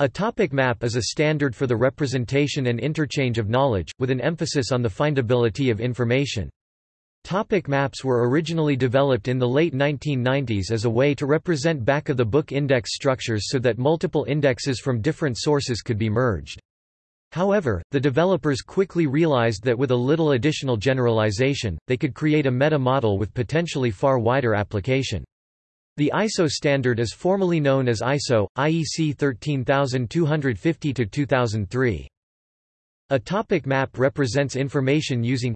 A topic map is a standard for the representation and interchange of knowledge, with an emphasis on the findability of information. Topic maps were originally developed in the late 1990s as a way to represent back-of-the-book index structures so that multiple indexes from different sources could be merged. However, the developers quickly realized that with a little additional generalization, they could create a meta-model with potentially far wider application. The ISO standard is formally known as ISO, IEC 13250-2003. A topic map represents information using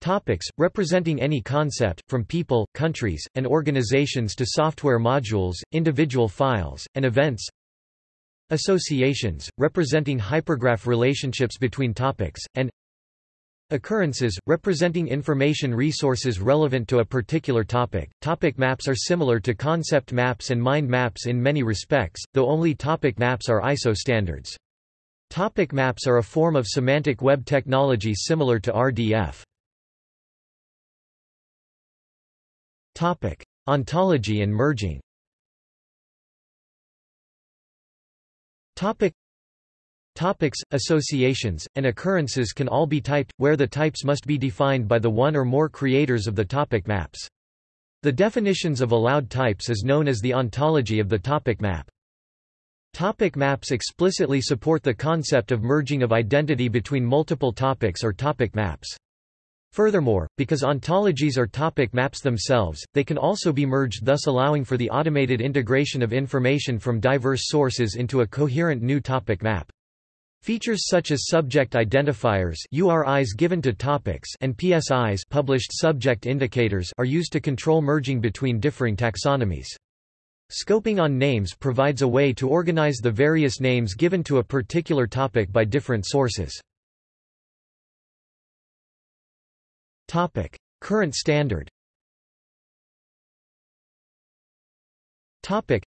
topics, representing any concept, from people, countries, and organizations to software modules, individual files, and events associations, representing hypergraph relationships between topics, and Occurrences, representing information resources relevant to a particular topic. Topic maps are similar to concept maps and mind maps in many respects, though only topic maps are ISO standards. Topic maps are a form of semantic web technology similar to RDF. Topic: Ontology and merging. Topic: Topics, associations, and occurrences can all be typed, where the types must be defined by the one or more creators of the topic maps. The definitions of allowed types is known as the ontology of the topic map. Topic maps explicitly support the concept of merging of identity between multiple topics or topic maps. Furthermore, because ontologies are topic maps themselves, they can also be merged thus allowing for the automated integration of information from diverse sources into a coherent new topic map. Features such as subject identifiers URIs given to topics and PSIs published subject indicators are used to control merging between differing taxonomies. Scoping on names provides a way to organize the various names given to a particular topic by different sources. Topic: Current standard. Topic: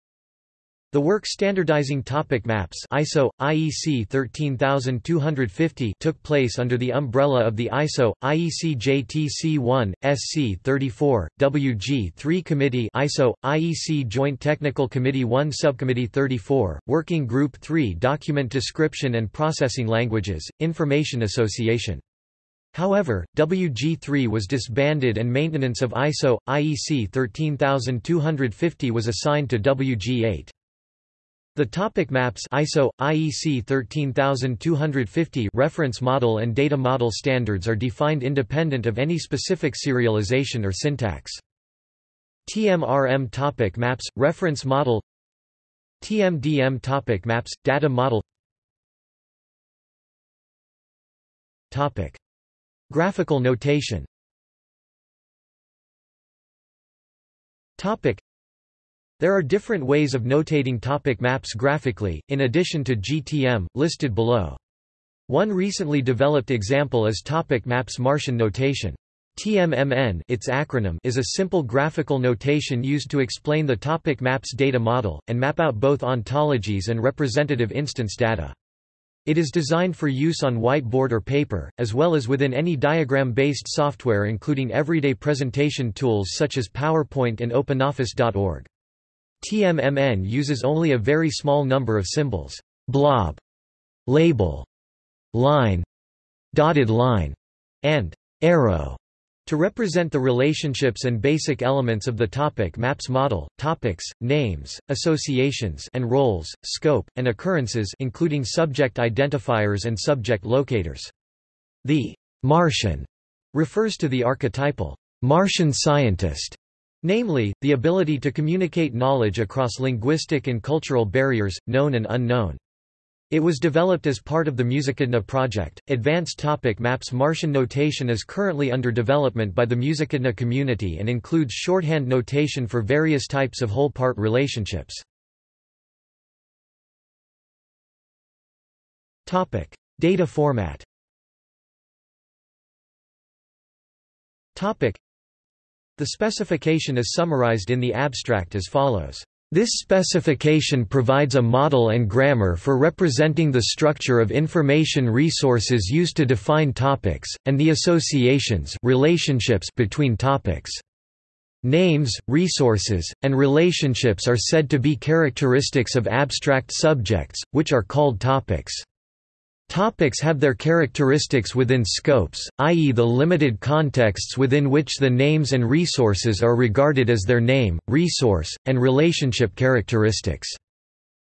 the work standardizing topic maps ISO, IEC 13250 took place under the umbrella of the ISO, IEC JTC1, SC 34, WG3 Committee ISO, IEC Joint Technical Committee 1 Subcommittee 34, Working Group 3 Document Description and Processing Languages, Information Association. However, WG3 was disbanded and maintenance of ISO, IEC 13250 was assigned to WG8. The topic maps ISO IEC 13250 reference model and data model standards are defined independent of any specific serialization or syntax. TMRM topic maps reference model. TMDM topic maps data model. Topic. Graphical notation. Topic there are different ways of notating topic maps graphically, in addition to GTM, listed below. One recently developed example is topic maps Martian notation. TMMN its acronym is a simple graphical notation used to explain the topic maps data model, and map out both ontologies and representative instance data. It is designed for use on whiteboard or paper, as well as within any diagram-based software including everyday presentation tools such as PowerPoint and OpenOffice.org. TMMN uses only a very small number of symbols blob, label, line, dotted line, and arrow to represent the relationships and basic elements of the topic maps model, topics, names, associations and roles, scope, and occurrences including subject identifiers and subject locators. The Martian refers to the archetypal Martian scientist Namely, the ability to communicate knowledge across linguistic and cultural barriers, known and unknown. It was developed as part of the Musicadna project. Advanced topic maps Martian notation is currently under development by the Musicadna community and includes shorthand notation for various types of whole part relationships. Topic: Data format. Topic: the specification is summarized in the abstract as follows. This specification provides a model and grammar for representing the structure of information resources used to define topics, and the associations relationships between topics. Names, resources, and relationships are said to be characteristics of abstract subjects, which are called topics. Topics have their characteristics within scopes, i.e. the limited contexts within which the names and resources are regarded as their name, resource, and relationship characteristics.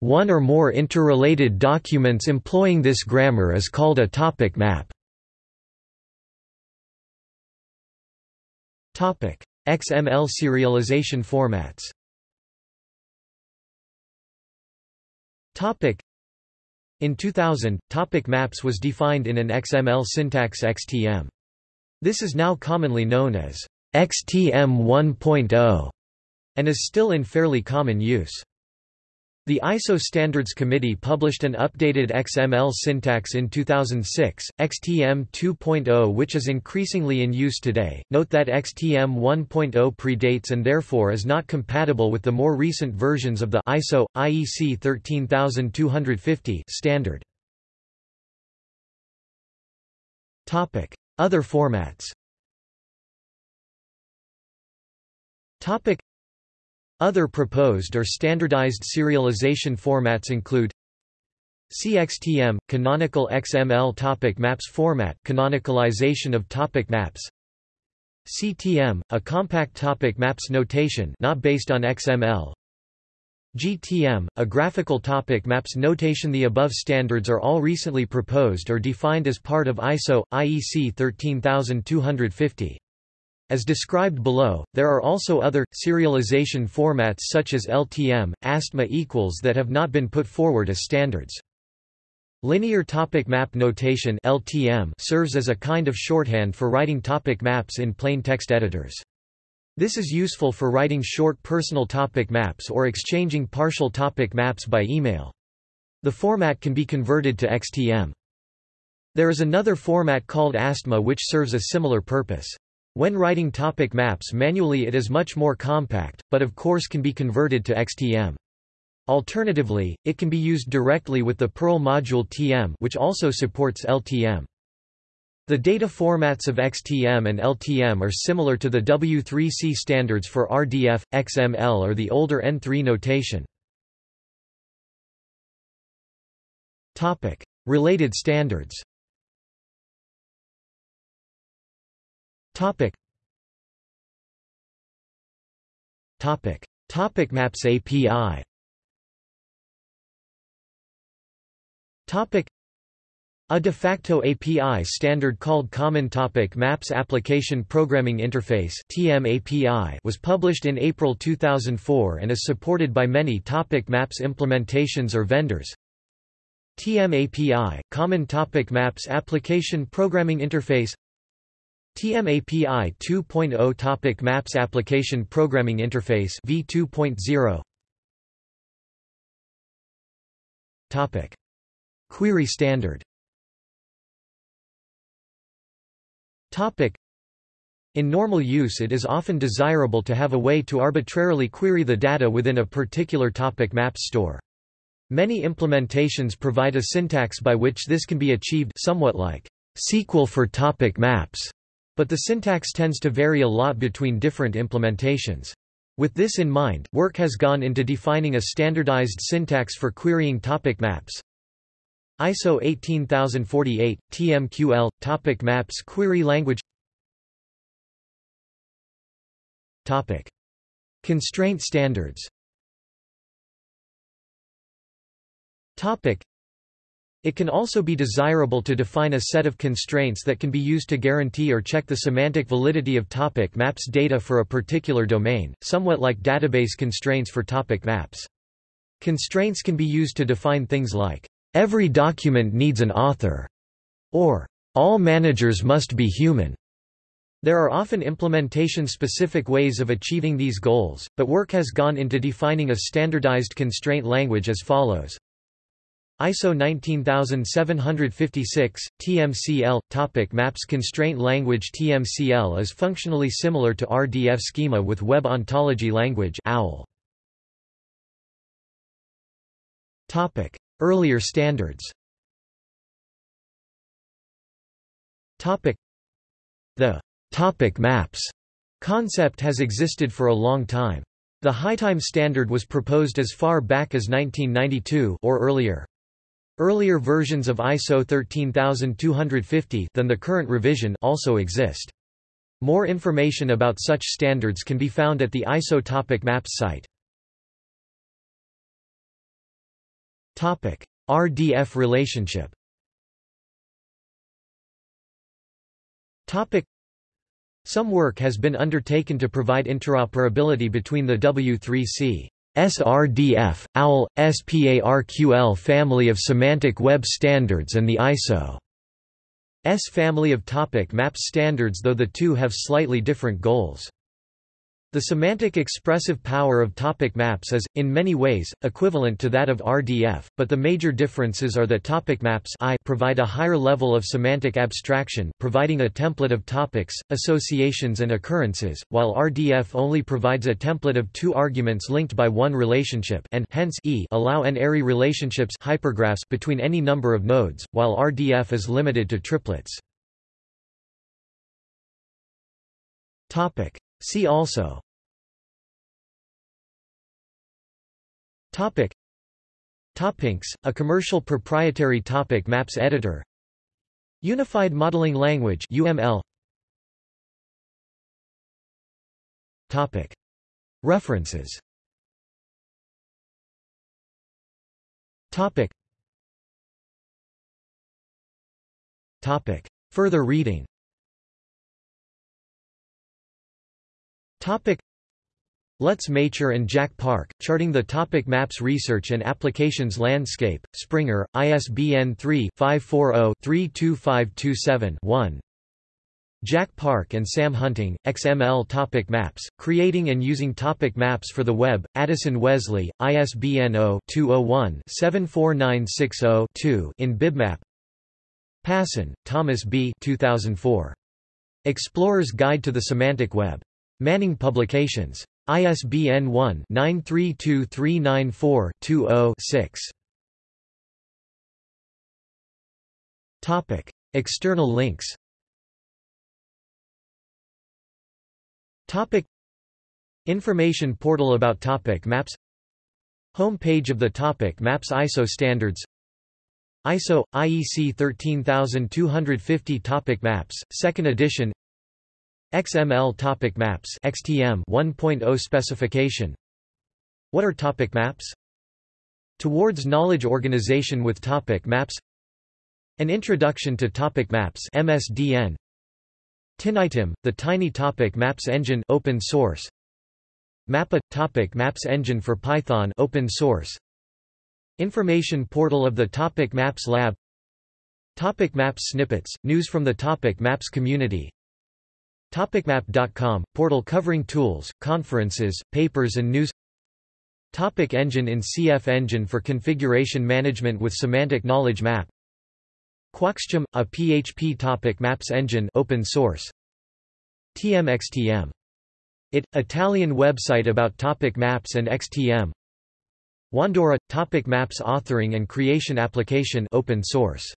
One or more interrelated documents employing this grammar is called a topic map. XML serialization formats in 2000, topic maps was defined in an XML syntax XTM. This is now commonly known as XTM 1.0 and is still in fairly common use. The ISO Standards Committee published an updated XML syntax in 2006, XTM 2.0 which is increasingly in use today. Note that XTM 1.0 predates and therefore is not compatible with the more recent versions of the ISO IEC 13250 standard. Topic: Other formats. Topic: other proposed or standardized serialization formats include CXTM – Canonical XML Topic Maps format canonicalization of topic maps. CTM – a compact topic maps notation not based on XML GTM – a graphical topic maps notation. The above standards are all recently proposed or defined as part of ISO, IEC 13250. As described below, there are also other, serialization formats such as LTM, ASTMA equals that have not been put forward as standards. Linear topic map notation LTM serves as a kind of shorthand for writing topic maps in plain text editors. This is useful for writing short personal topic maps or exchanging partial topic maps by email. The format can be converted to XTM. There is another format called ASTMA which serves a similar purpose. When writing topic maps manually it is much more compact, but of course can be converted to XTM. Alternatively, it can be used directly with the Perl module TM which also supports LTM. The data formats of XTM and LTM are similar to the W3C standards for RDF, XML or the older N3 notation. Related standards Topic. Topic. Topic Maps API. Topic. A de facto API standard called Common Topic Maps Application Programming Interface (TMAPI) was published in April 2004 and is supported by many Topic Maps implementations or vendors. TMAPI, Common Topic Maps Application Programming Interface TMAPI 2.0 Topic Maps Application Programming Interface v2.0 Topic Query Standard Topic in normal use it is often desirable to have a way to arbitrarily query the data within a particular topic map store. Many implementations provide a syntax by which this can be achieved somewhat like SQL for topic maps. But the syntax tends to vary a lot between different implementations. With this in mind, work has gone into defining a standardized syntax for querying topic maps. ISO 18048, TMQL, Topic Maps Query Language Topic. Constraint standards Topic. It can also be desirable to define a set of constraints that can be used to guarantee or check the semantic validity of topic maps data for a particular domain, somewhat like database constraints for topic maps. Constraints can be used to define things like, "...every document needs an author", or "...all managers must be human". There are often implementation-specific ways of achieving these goals, but work has gone into defining a standardized constraint language as follows. ISO 19756, TMCL, Topic Maps Constraint Language TMCL is functionally similar to RDF schema with Web Ontology Language OWL. Topic. Earlier standards Topic. The topic maps concept has existed for a long time. The HyTime standard was proposed as far back as 1992 or earlier. Earlier versions of ISO 13250 than the current revision also exist. More information about such standards can be found at the ISO Topic Maps site. Topic: RDF relationship. Topic: Some work has been undertaken to provide interoperability between the W3C SRDF, OWL, SPARQL family of semantic web standards and the ISO S family of topic maps standards though the two have slightly different goals. The semantic expressive power of topic maps is, in many ways, equivalent to that of RDF, but the major differences are that topic maps I provide a higher level of semantic abstraction providing a template of topics, associations and occurrences, while RDF only provides a template of two arguments linked by one relationship and hence e allow n-ary relationships hypergraphs between any number of nodes, while RDF is limited to triplets. See also. Topic. Topincs, a commercial proprietary topic maps editor. Unified Modeling Language UML Topic. References. Topic. Topic. Further reading Topic Lutz Maicher and Jack Park, Charting the Topic Maps Research and Applications Landscape, Springer, ISBN 3-540-32527-1 Jack Park and Sam Hunting, XML Topic Maps, Creating and Using Topic Maps for the Web, Addison Wesley, ISBN 0-201-74960-2 in BibMap Passin, Thomas B. 2004. Explorer's Guide to the Semantic Web. Manning Publications. ISBN 1-932394-20-6. Topic: External links. Topic: Information portal about topic maps. Home page of the topic maps ISO standards. ISO IEC 13250 topic maps, second edition. XML Topic Maps XTM 1.0 specification. What are topic maps? Towards Knowledge Organization with Topic Maps. An Introduction to Topic Maps MSDN TinyTiM, the Tiny Topic Maps Engine open source. Mappa – Topic Maps Engine for Python open source. Information portal of the Topic Maps Lab. Topic Maps Snippets, news from the Topic Maps community TopicMap.com, portal covering tools, conferences, papers and news. Topic Engine in CF Engine for configuration management with semantic knowledge map. QuaaxTM, a PHP topic maps engine open source. TMXTM. It, Italian website about topic maps and XTM Wandora, topic maps authoring and creation application open source